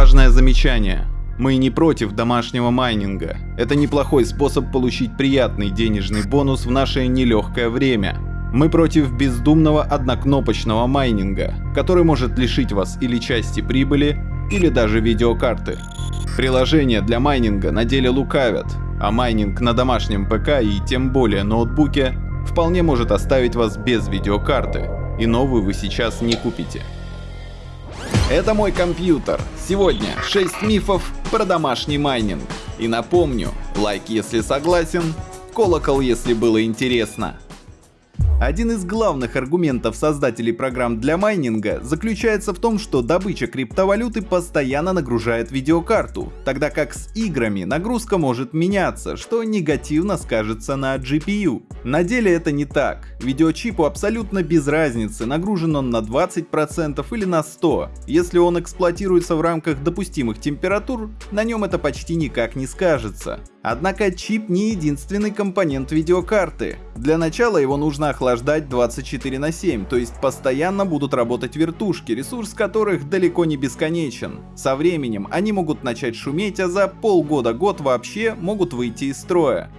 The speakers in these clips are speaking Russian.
Важное замечание. Мы не против домашнего майнинга. Это неплохой способ получить приятный денежный бонус в наше нелегкое время. Мы против бездумного однокнопочного майнинга, который может лишить вас или части прибыли, или даже видеокарты. Приложения для майнинга на деле лукавят, а майнинг на домашнем ПК и тем более ноутбуке вполне может оставить вас без видеокарты, и новую вы сейчас не купите. Это мой компьютер. Сегодня 6 мифов про домашний майнинг. И напомню, лайк если согласен, колокол если было интересно. Один из главных аргументов создателей программ для майнинга заключается в том, что добыча криптовалюты постоянно нагружает видеокарту, тогда как с играми нагрузка может меняться, что негативно скажется на GPU. На деле это не так. Видеочипу абсолютно без разницы, нагружен он на 20% или на 100%. Если он эксплуатируется в рамках допустимых температур, на нем это почти никак не скажется. Однако чип не единственный компонент видеокарты. Для начала его нужно охлаждать 24 на 7, то есть постоянно будут работать вертушки, ресурс которых далеко не бесконечен. Со временем они могут начать шуметь, а за полгода-год вообще могут выйти из строя.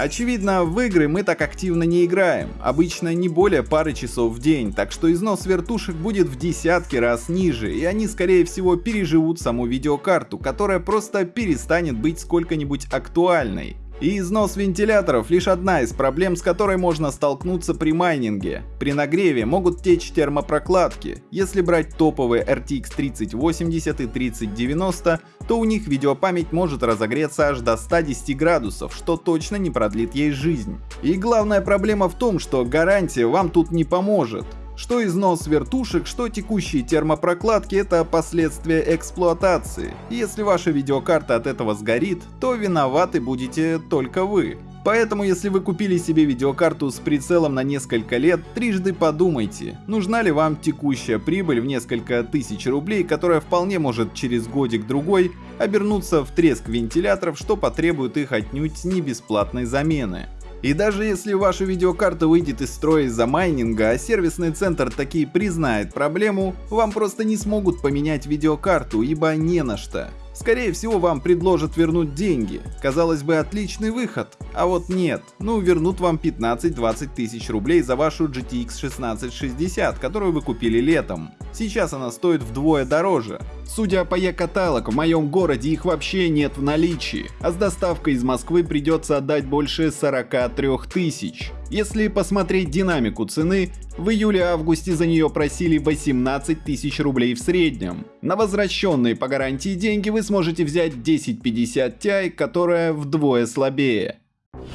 Очевидно, в игры мы так активно не играем, обычно не более пары часов в день, так что износ вертушек будет в десятки раз ниже, и они скорее всего переживут саму видеокарту, которая просто перестанет быть сколько-нибудь актуальной. И износ вентиляторов лишь одна из проблем, с которой можно столкнуться при майнинге. При нагреве могут течь термопрокладки. Если брать топовые RTX 3080 и 3090, то у них видеопамять может разогреться аж до 110 градусов, что точно не продлит ей жизнь. И главная проблема в том, что гарантия вам тут не поможет. Что износ вертушек, что текущие термопрокладки — это последствия эксплуатации. Если ваша видеокарта от этого сгорит, то виноваты будете только вы. Поэтому, если вы купили себе видеокарту с прицелом на несколько лет, трижды подумайте, нужна ли вам текущая прибыль в несколько тысяч рублей, которая вполне может через годик-другой обернуться в треск вентиляторов, что потребует их отнюдь не бесплатной замены. И даже если ваша видеокарта выйдет из строя из-за майнинга, а сервисный центр таки признает проблему, вам просто не смогут поменять видеокарту, ибо не на что. Скорее всего вам предложат вернуть деньги. Казалось бы отличный выход, а вот нет. Ну вернут вам 15-20 тысяч рублей за вашу GTX 1660, которую вы купили летом. Сейчас она стоит вдвое дороже. Судя по e-каталог, в моем городе их вообще нет в наличии, а с доставкой из Москвы придется отдать больше 43 тысяч. Если посмотреть динамику цены, в июле-августе за нее просили 18 тысяч рублей в среднем. На возвращенные по гарантии деньги вы сможете взять 1050 Ti, которая вдвое слабее.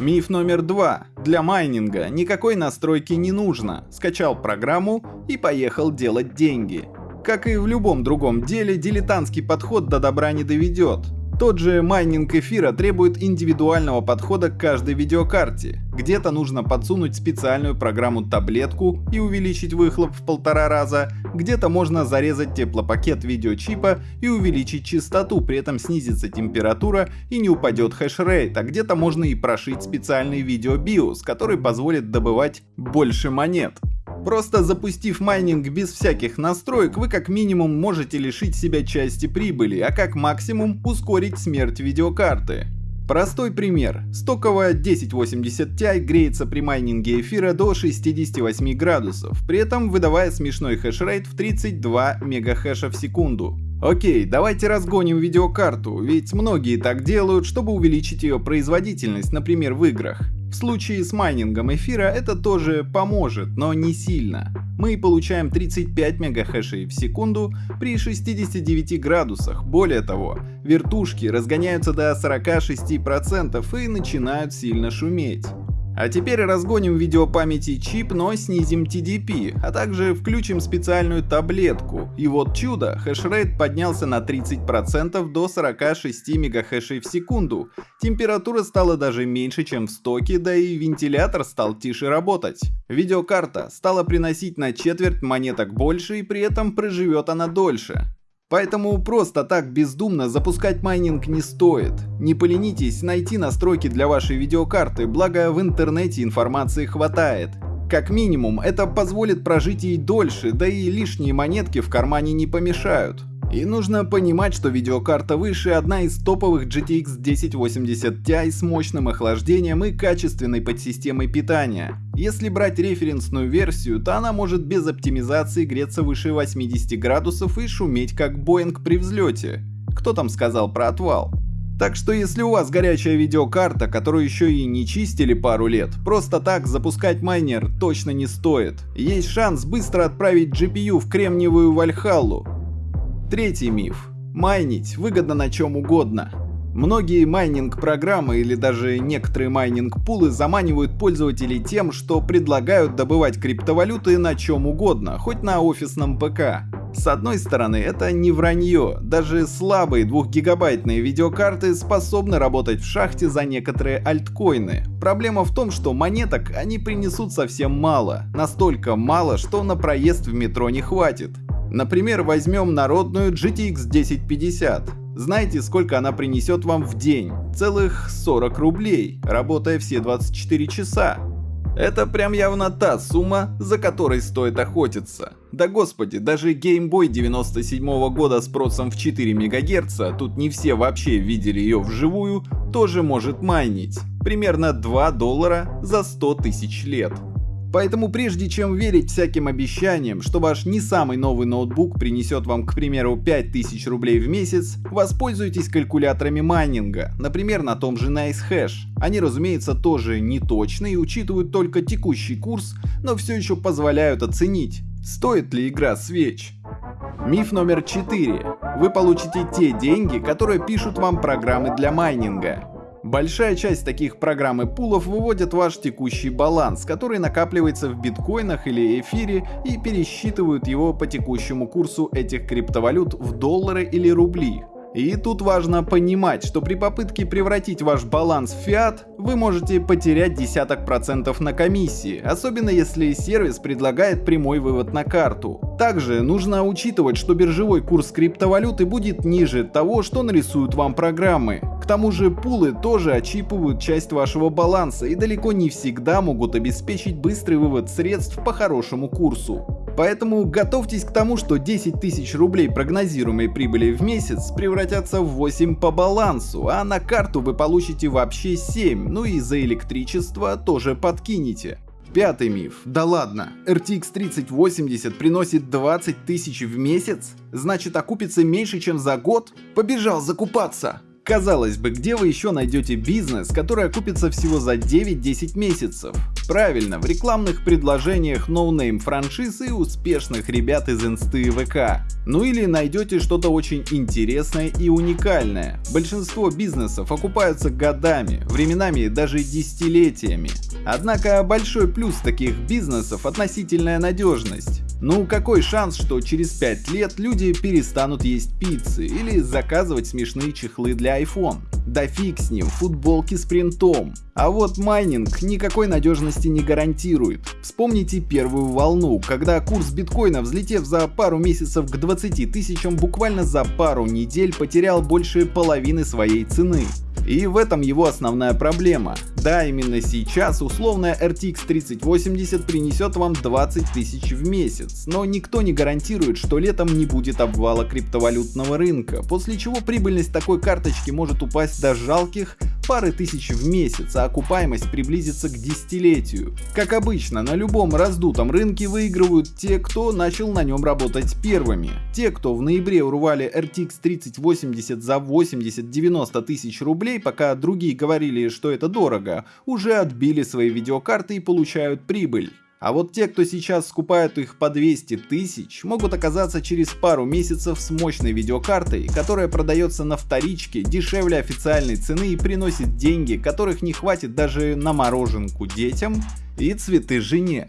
Миф номер два. Для майнинга никакой настройки не нужно. Скачал программу и поехал делать деньги. Как и в любом другом деле, дилетантский подход до добра не доведет. Тот же майнинг эфира требует индивидуального подхода к каждой видеокарте. Где-то нужно подсунуть специальную программу-таблетку и увеличить выхлоп в полтора раза, где-то можно зарезать теплопакет видеочипа и увеличить частоту, при этом снизится температура и не упадет хешрейт, а где-то можно и прошить специальный видеобиос, который позволит добывать больше монет. Просто запустив майнинг без всяких настроек, вы как минимум можете лишить себя части прибыли, а как максимум ускорить смерть видеокарты. Простой пример. Стоковая 1080 Ti греется при майнинге эфира до 68 градусов, при этом выдавая смешной хешрейт в 32 мегахэша в секунду. Окей, давайте разгоним видеокарту, ведь многие так делают, чтобы увеличить ее производительность, например в играх. В случае с майнингом эфира это тоже поможет, но не сильно. Мы получаем 35 мегахэшей в секунду при 69 градусах. Более того, вертушки разгоняются до 46% и начинают сильно шуметь. А теперь разгоним видеопамять и чип, но снизим TDP, а также включим специальную таблетку. И вот чудо, хешрейт поднялся на 30% до 46 МГц в секунду. Температура стала даже меньше, чем в стоке, да и вентилятор стал тише работать. Видеокарта стала приносить на четверть монеток больше и при этом проживет она дольше. Поэтому просто так бездумно запускать майнинг не стоит. Не поленитесь найти настройки для вашей видеокарты, благо в интернете информации хватает. Как минимум, это позволит прожить ей дольше, да и лишние монетки в кармане не помешают. И нужно понимать, что видеокарта выше одна из топовых GTX 1080 Ti с мощным охлаждением и качественной подсистемой питания. Если брать референсную версию, то она может без оптимизации греться выше 80 градусов и шуметь как Боинг при взлете. Кто там сказал про отвал? Так что если у вас горячая видеокарта, которую еще и не чистили пару лет, просто так запускать майнер точно не стоит. Есть шанс быстро отправить GPU в кремниевую Вальхаллу, Третий миф. Майнить выгодно на чем угодно. Многие майнинг-программы или даже некоторые майнинг-пулы заманивают пользователей тем, что предлагают добывать криптовалюты на чем угодно, хоть на офисном ПК. С одной стороны, это не вранье, даже слабые 2-гигабайтные видеокарты способны работать в шахте за некоторые альткоины. Проблема в том, что монеток они принесут совсем мало, настолько мало, что на проезд в метро не хватит. Например, возьмем народную GTX 1050. Знаете, сколько она принесет вам в день? Целых 40 рублей, работая все 24 часа. Это прям явно та сумма, за которой стоит охотиться. Да господи, даже Game Boy 97 -го года с процессом в 4 МГц, тут не все вообще видели ее вживую, тоже может майнить. Примерно 2 доллара за 100 тысяч лет. Поэтому прежде чем верить всяким обещаниям, что ваш не самый новый ноутбук принесет вам, к примеру, 5000 рублей в месяц, воспользуйтесь калькуляторами майнинга, например, на том же NiceHash. Они, разумеется, тоже не точны и учитывают только текущий курс, но все еще позволяют оценить, стоит ли игра свеч. Миф номер 4. Вы получите те деньги, которые пишут вам программы для майнинга. Большая часть таких программ и пулов выводят ваш текущий баланс, который накапливается в биткоинах или эфире и пересчитывают его по текущему курсу этих криптовалют в доллары или рубли. И тут важно понимать, что при попытке превратить ваш баланс в фиат, вы можете потерять десяток процентов на комиссии, особенно если сервис предлагает прямой вывод на карту. Также нужно учитывать, что биржевой курс криптовалюты будет ниже того, что нарисуют вам программы. К тому же пулы тоже очипывают часть вашего баланса и далеко не всегда могут обеспечить быстрый вывод средств по хорошему курсу. Поэтому готовьтесь к тому, что 10 тысяч рублей прогнозируемой прибыли в месяц превратятся в 8 по балансу, а на карту вы получите вообще 7, ну и за электричество тоже подкинете. Пятый миф. Да ладно, RTX 3080 приносит 20 тысяч в месяц? Значит окупится меньше, чем за год? Побежал закупаться! Казалось бы, где вы еще найдете бизнес, который окупится всего за 9-10 месяцев? Правильно, в рекламных предложениях no name франшиз и успешных ребят из инсты и ВК. Ну или найдете что-то очень интересное и уникальное. Большинство бизнесов окупаются годами, временами даже десятилетиями. Однако большой плюс таких бизнесов относительная надежность. Ну какой шанс, что через 5 лет люди перестанут есть пиццы или заказывать смешные чехлы для iPhone? Да фиг с ним, футболки с принтом. А вот майнинг никакой надежности не гарантирует. Вспомните первую волну, когда курс биткоина, взлетев за пару месяцев к 20 тысячам, буквально за пару недель потерял больше половины своей цены. И в этом его основная проблема. Да, именно сейчас условная RTX 3080 принесет вам 20 тысяч в месяц, но никто не гарантирует, что летом не будет обвала криптовалютного рынка, после чего прибыльность такой карточки может упасть до жалких пары тысяч в месяц, а окупаемость приблизится к десятилетию. Как обычно, на любом раздутом рынке выигрывают те, кто начал на нем работать первыми. Те, кто в ноябре урвали RTX 3080 за 80-90 тысяч рублей, пока другие говорили, что это дорого, уже отбили свои видеокарты и получают прибыль. А вот те, кто сейчас скупают их по 200 тысяч, могут оказаться через пару месяцев с мощной видеокартой, которая продается на вторичке дешевле официальной цены и приносит деньги, которых не хватит даже на мороженку детям и цветы жене.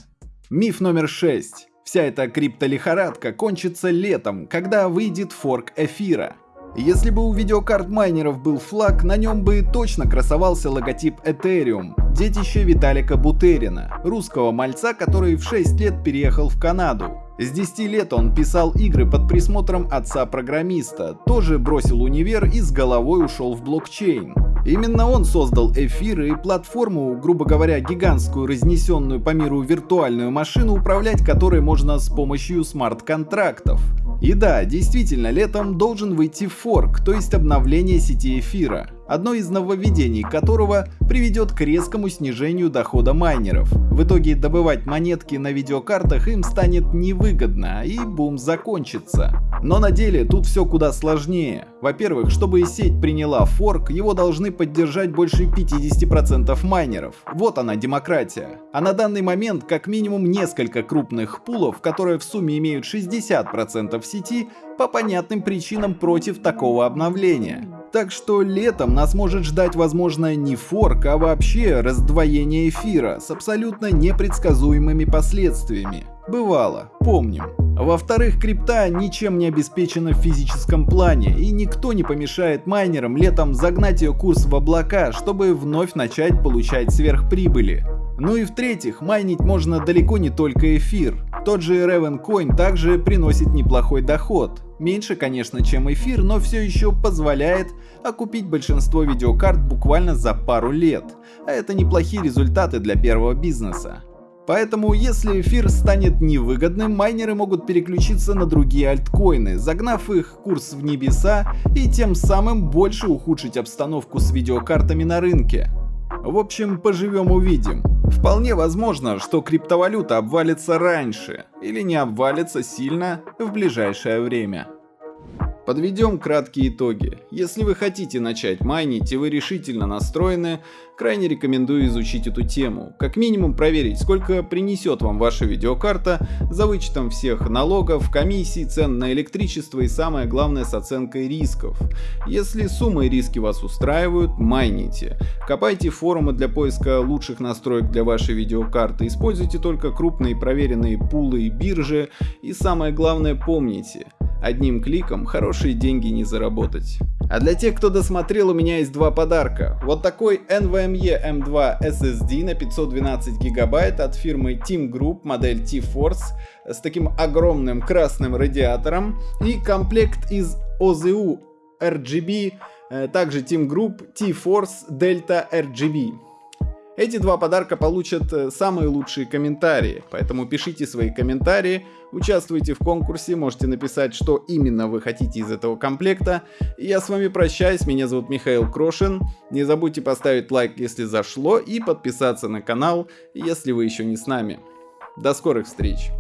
Миф номер 6. Вся эта криптолихорадка кончится летом, когда выйдет форк эфира. Если бы у видеокарт майнеров был флаг, на нем бы точно красовался логотип Ethereum, детище Виталика Бутерина, русского мальца, который в 6 лет переехал в Канаду. С 10 лет он писал игры под присмотром отца-программиста, тоже бросил универ и с головой ушел в блокчейн. Именно он создал эфир и платформу, грубо говоря, гигантскую разнесенную по миру виртуальную машину, управлять которой можно с помощью смарт-контрактов. И да, действительно, летом должен выйти форк, то есть обновление сети эфира одно из нововведений которого приведет к резкому снижению дохода майнеров. В итоге добывать монетки на видеокартах им станет невыгодно и бум закончится. Но на деле тут все куда сложнее. Во-первых, чтобы сеть приняла форк, его должны поддержать больше 50% майнеров. Вот она демократия. А на данный момент как минимум несколько крупных пулов, которые в сумме имеют 60% сети, по понятным причинам против такого обновления. Так что летом нас может ждать возможно не форк, а вообще раздвоение эфира с абсолютно непредсказуемыми последствиями. Бывало, помним. Во-вторых, крипта ничем не обеспечена в физическом плане, и никто не помешает майнерам летом загнать ее курс в облака, чтобы вновь начать получать сверхприбыли. Ну и в-третьих, майнить можно далеко не только эфир. Тот же Ravencoin также приносит неплохой доход. Меньше, конечно, чем эфир, но все еще позволяет окупить большинство видеокарт буквально за пару лет. А это неплохие результаты для первого бизнеса. Поэтому, если эфир станет невыгодным, майнеры могут переключиться на другие альткоины, загнав их курс в небеса и тем самым больше ухудшить обстановку с видеокартами на рынке. В общем, поживем увидим. Вполне возможно, что криптовалюта обвалится раньше или не обвалится сильно в ближайшее время. Подведем краткие итоги. Если вы хотите начать майнить и вы решительно настроены, крайне рекомендую изучить эту тему. Как минимум проверить, сколько принесет вам ваша видеокарта за вычетом всех налогов, комиссий, цен на электричество и самое главное с оценкой рисков. Если суммы и риски вас устраивают, майните. Копайте форумы для поиска лучших настроек для вашей видеокарты, используйте только крупные проверенные пулы и биржи и самое главное помните – Одним кликом хорошие деньги не заработать. А для тех, кто досмотрел, у меня есть два подарка. Вот такой NVMe M2 SSD на 512 гигабайт от фирмы Team Group модель T-Force с таким огромным красным радиатором и комплект из OZU RGB, э, также Team Group T-Force Delta RGB. Эти два подарка получат э, самые лучшие комментарии, поэтому пишите свои комментарии, участвуйте в конкурсе, можете написать, что именно вы хотите из этого комплекта. я с вами прощаюсь, меня зовут Михаил Крошин. Не забудьте поставить лайк, если зашло, и подписаться на канал, если вы еще не с нами. До скорых встреч!